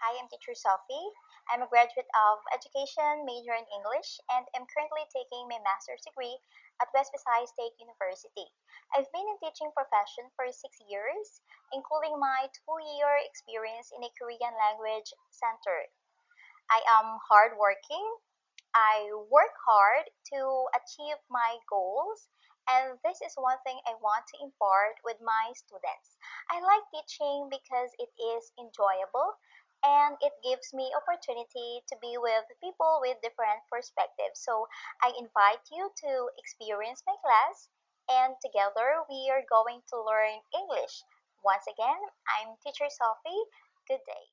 Hi, I'm teacher Sophie. I'm a graduate of education, major in English, and am currently taking my master's degree at West Visayas State University. I've been in teaching profession for six years, including my two-year experience in a Korean language center. I am hardworking. I work hard to achieve my goals, and this is one thing I want to impart with my students. I like teaching because it is enjoyable and it gives me opportunity to be with people with different perspectives. So I invite you to experience my class and together we are going to learn English. Once again, I'm teacher Sophie. Good day.